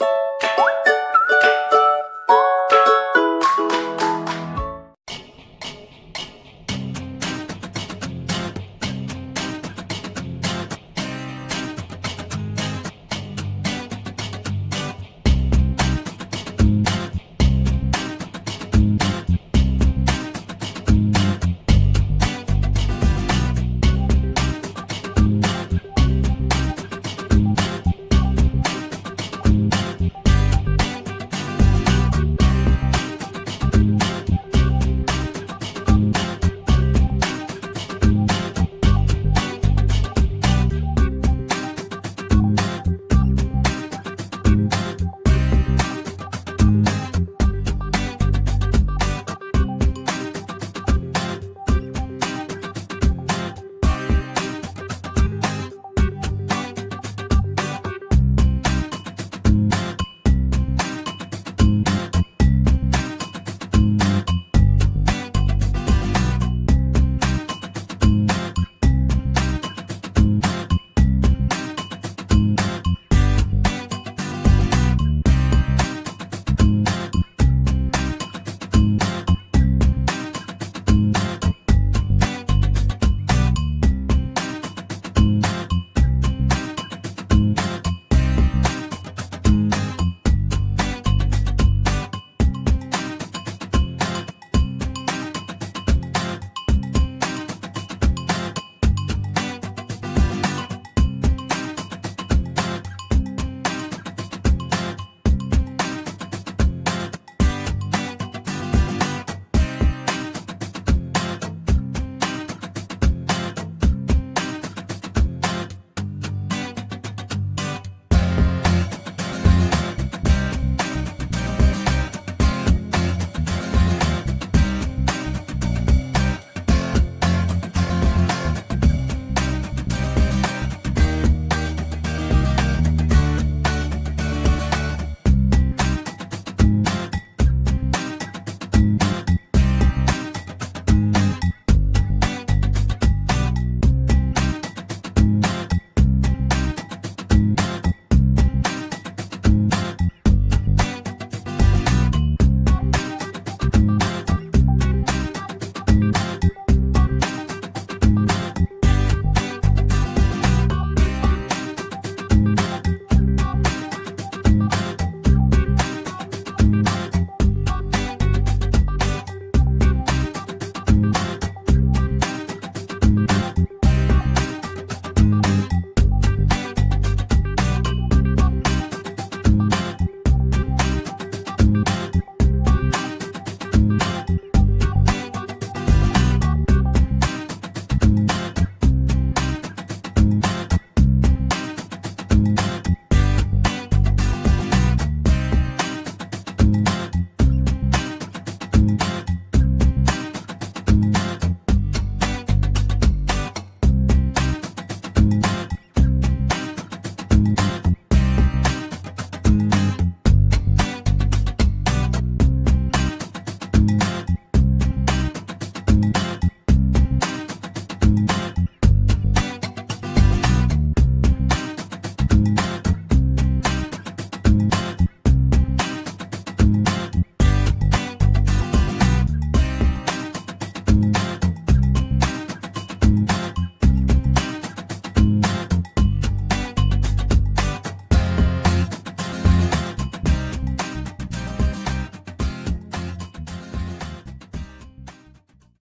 you